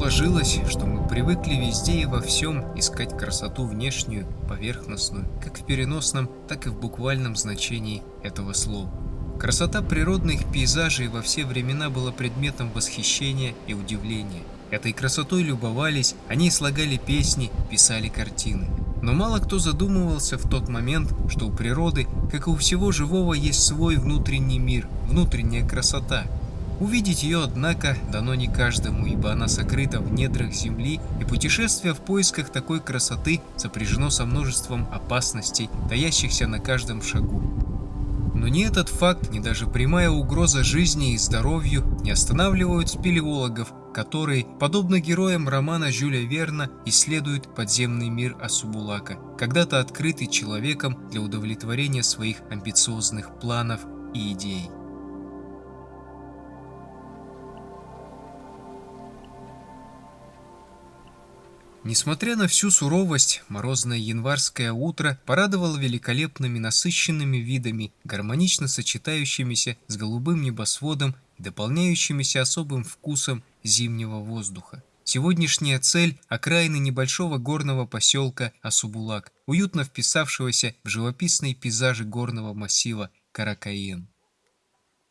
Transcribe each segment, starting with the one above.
Сложилось, что мы привыкли везде и во всем искать красоту внешнюю, поверхностную, как в переносном, так и в буквальном значении этого слова. Красота природных пейзажей во все времена была предметом восхищения и удивления. Этой красотой любовались, они слагали песни, писали картины. Но мало кто задумывался в тот момент, что у природы, как и у всего живого, есть свой внутренний мир, внутренняя красота – Увидеть ее, однако, дано не каждому, ибо она сокрыта в недрах земли, и путешествие в поисках такой красоты сопряжено со множеством опасностей, таящихся на каждом шагу. Но ни этот факт, ни даже прямая угроза жизни и здоровью не останавливают спелеологов, которые, подобно героям романа Жюля Верна, исследуют подземный мир Асубулака, когда-то открытый человеком для удовлетворения своих амбициозных планов и идей. Несмотря на всю суровость, морозное январское утро порадовало великолепными насыщенными видами, гармонично сочетающимися с голубым небосводом и дополняющимися особым вкусом зимнего воздуха. Сегодняшняя цель – окраины небольшого горного поселка Асубулак, уютно вписавшегося в живописные пейзажи горного массива Каракаен.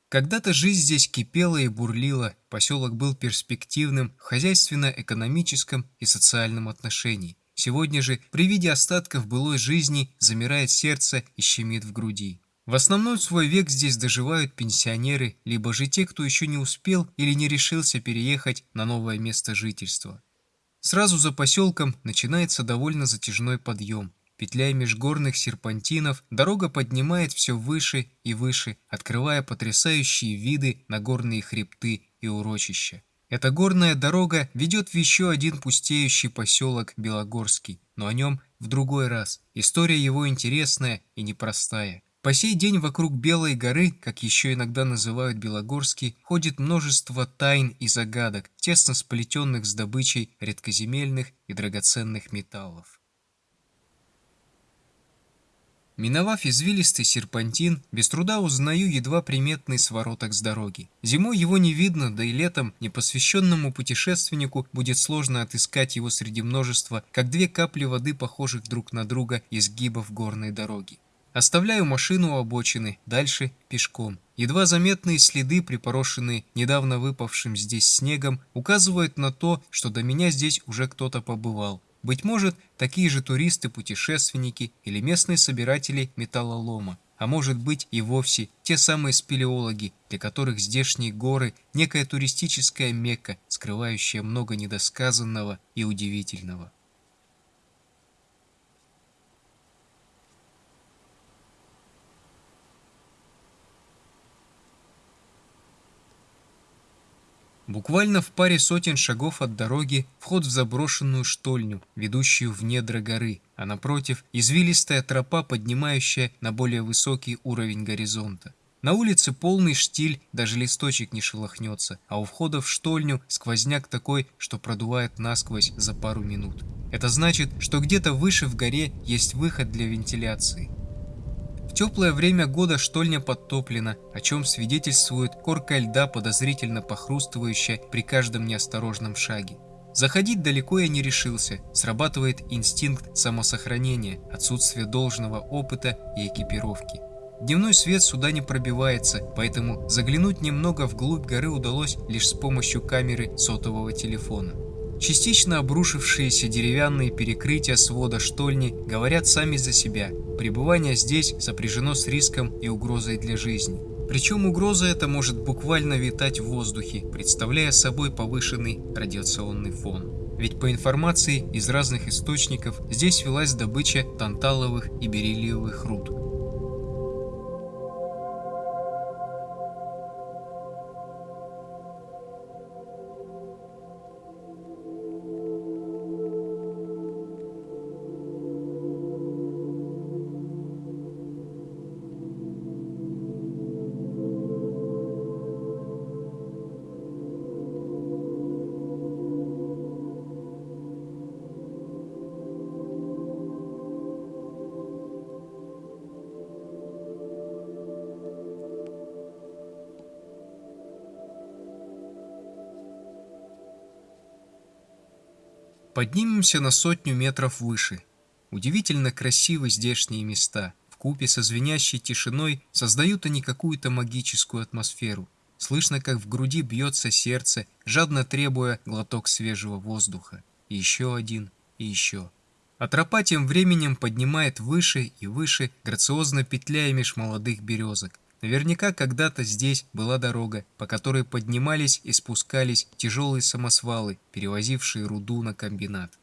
Когда-то жизнь здесь кипела и бурлила, поселок был перспективным в хозяйственно-экономическом и социальном отношении. Сегодня же, при виде остатков былой жизни, замирает сердце и щемит в груди. В основной свой век здесь доживают пенсионеры, либо же те, кто еще не успел или не решился переехать на новое место жительства. Сразу за поселком начинается довольно затяжной подъем. Петляя межгорных серпантинов, дорога поднимает все выше и выше, открывая потрясающие виды на горные хребты и урочища. Эта горная дорога ведет в еще один пустеющий поселок Белогорский, но о нем в другой раз. История его интересная и непростая. По сей день вокруг Белой горы, как еще иногда называют Белогорский, ходит множество тайн и загадок, тесно сплетенных с добычей редкоземельных и драгоценных металлов. Миновав извилистый серпантин, без труда узнаю едва приметный свороток с дороги. Зимой его не видно, да и летом непосвященному путешественнику будет сложно отыскать его среди множества, как две капли воды, похожих друг на друга, изгибов горной дороги. Оставляю машину у обочины, дальше пешком. Едва заметные следы, припорошенные недавно выпавшим здесь снегом, указывают на то, что до меня здесь уже кто-то побывал. Быть может, такие же туристы-путешественники или местные собиратели металлолома, а может быть и вовсе те самые спелеологи, для которых здешние горы – некая туристическая мекка, скрывающая много недосказанного и удивительного. Буквально в паре сотен шагов от дороги вход в заброшенную штольню, ведущую в недра горы, а напротив извилистая тропа, поднимающая на более высокий уровень горизонта. На улице полный штиль, даже листочек не шелохнется, а у входа в штольню сквозняк такой, что продувает насквозь за пару минут. Это значит, что где-то выше в горе есть выход для вентиляции. Теплое время года штольня подтоплена, о чем свидетельствует корка льда, подозрительно похрустывающая при каждом неосторожном шаге. Заходить далеко я не решился, срабатывает инстинкт самосохранения, отсутствие должного опыта и экипировки. Дневной свет сюда не пробивается, поэтому заглянуть немного вглубь горы удалось лишь с помощью камеры сотового телефона. Частично обрушившиеся деревянные перекрытия свода штольни говорят сами за себя. Пребывание здесь сопряжено с риском и угрозой для жизни. Причем угроза эта может буквально витать в воздухе, представляя собой повышенный радиационный фон. Ведь по информации из разных источников здесь велась добыча танталовых и бериллиевых руд. Поднимемся на сотню метров выше. Удивительно красивы здешние места. В купе со звенящей тишиной создают они какую-то магическую атмосферу. Слышно, как в груди бьется сердце, жадно требуя глоток свежего воздуха. И еще один, и еще. А тропа тем временем поднимает выше и выше, грациозно петляя меж молодых березок. Наверняка когда-то здесь была дорога, по которой поднимались и спускались тяжелые самосвалы, перевозившие руду на комбинат.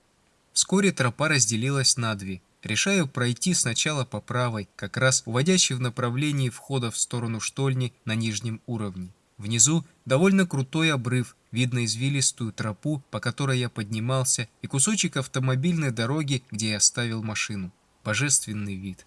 Вскоре тропа разделилась на две. Решаю пройти сначала по правой, как раз уводящей в направлении входа в сторону штольни на нижнем уровне. Внизу довольно крутой обрыв, видно извилистую тропу, по которой я поднимался, и кусочек автомобильной дороги, где я оставил машину. Божественный вид.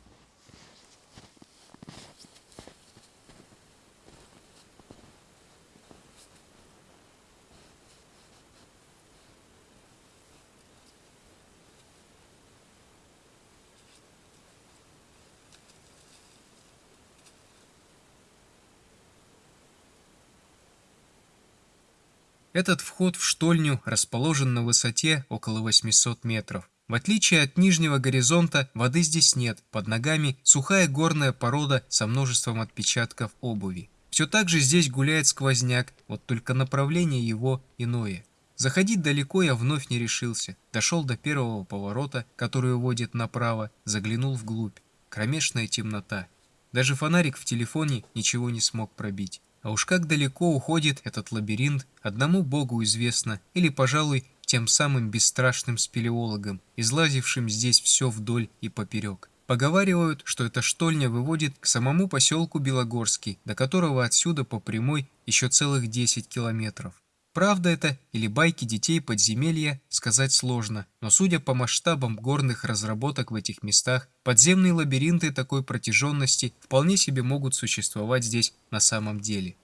Этот вход в штольню расположен на высоте около 800 метров. В отличие от нижнего горизонта, воды здесь нет, под ногами сухая горная порода со множеством отпечатков обуви. Все так же здесь гуляет сквозняк, вот только направление его иное. Заходить далеко я вновь не решился. Дошел до первого поворота, который уводит направо, заглянул вглубь. Кромешная темнота. Даже фонарик в телефоне ничего не смог пробить. А уж как далеко уходит этот лабиринт, одному богу известно, или, пожалуй, тем самым бесстрашным спелеологам, излазившим здесь все вдоль и поперек. Поговаривают, что эта штольня выводит к самому поселку Белогорский, до которого отсюда по прямой еще целых 10 километров. Правда это или байки детей подземелья, сказать сложно, но судя по масштабам горных разработок в этих местах, подземные лабиринты такой протяженности вполне себе могут существовать здесь на самом деле.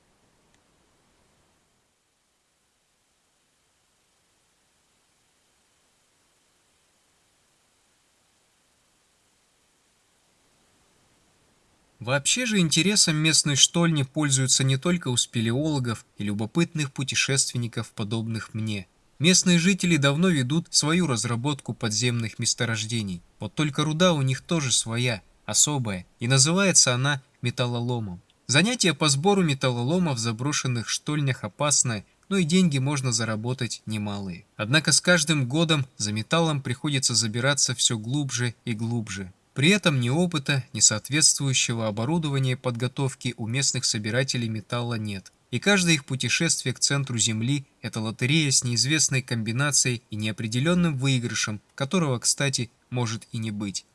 Вообще же интересом местной штольни пользуются не только у спелеологов и любопытных путешественников, подобных мне. Местные жители давно ведут свою разработку подземных месторождений. Вот только руда у них тоже своя, особая, и называется она металлоломом. Занятие по сбору металлолома в заброшенных штольнях опасное, но и деньги можно заработать немалые. Однако с каждым годом за металлом приходится забираться все глубже и глубже. При этом ни опыта, ни соответствующего оборудования подготовки у местных собирателей металла нет. И каждое их путешествие к центру Земли – это лотерея с неизвестной комбинацией и неопределенным выигрышем, которого, кстати, может и не быть.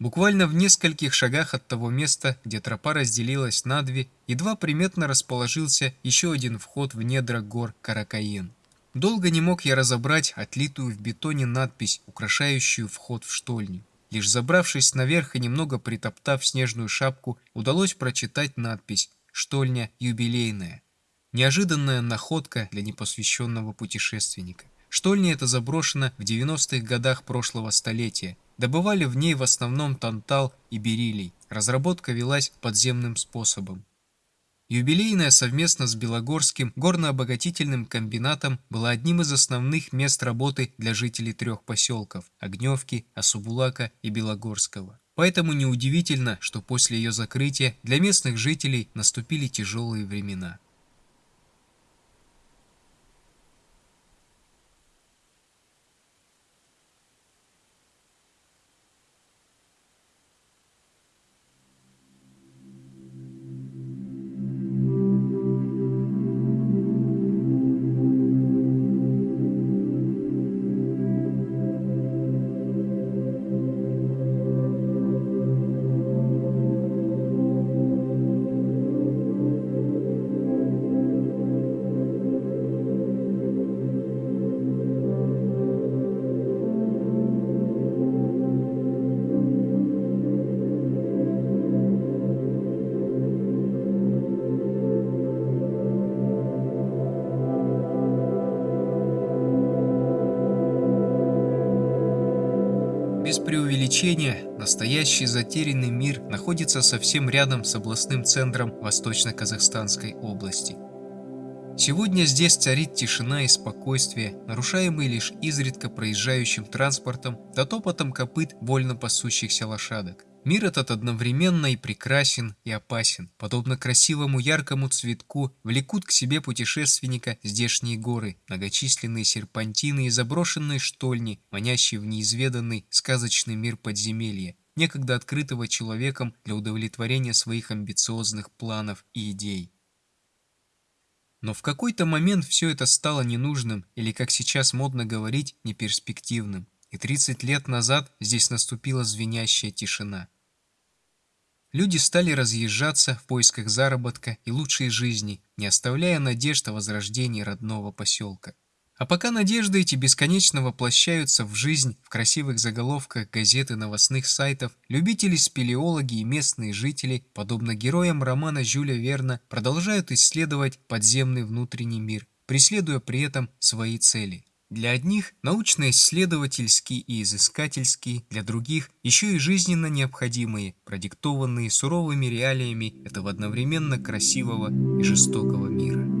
Буквально в нескольких шагах от того места, где тропа разделилась на две, едва приметно расположился еще один вход в недра гор Каракаен. Долго не мог я разобрать отлитую в бетоне надпись, украшающую вход в штольню. Лишь забравшись наверх и немного притоптав снежную шапку, удалось прочитать надпись «Штольня юбилейная». Неожиданная находка для непосвященного путешественника. Штольня эта заброшена в 90-х годах прошлого столетия. Добывали в ней в основном тантал и бериллий. Разработка велась подземным способом. Юбилейная совместно с Белогорским горно-обогатительным комбинатом была одним из основных мест работы для жителей трех поселков – Огневки, Асубулака и Белогорского. Поэтому неудивительно, что после ее закрытия для местных жителей наступили тяжелые времена. Без преувеличения, настоящий затерянный мир находится совсем рядом с областным центром Восточно-Казахстанской области. Сегодня здесь царит тишина и спокойствие, нарушаемые лишь изредка проезжающим транспортом да топотом копыт вольно пасущихся лошадок. Мир этот одновременно и прекрасен, и опасен. Подобно красивому яркому цветку, влекут к себе путешественника здешние горы, многочисленные серпантины и заброшенные штольни, манящие в неизведанный сказочный мир подземелья, некогда открытого человеком для удовлетворения своих амбициозных планов и идей. Но в какой-то момент все это стало ненужным, или, как сейчас модно говорить, неперспективным. И 30 лет назад здесь наступила звенящая тишина. Люди стали разъезжаться в поисках заработка и лучшей жизни, не оставляя надежд о возрождении родного поселка. А пока надежды эти бесконечно воплощаются в жизнь в красивых заголовках газет и новостных сайтов, любители-спелеологи и местные жители, подобно героям романа Жюля Верна, продолжают исследовать подземный внутренний мир, преследуя при этом свои цели. Для одних научно-исследовательские и изыскательские, для других еще и жизненно необходимые, продиктованные суровыми реалиями этого одновременно красивого и жестокого мира.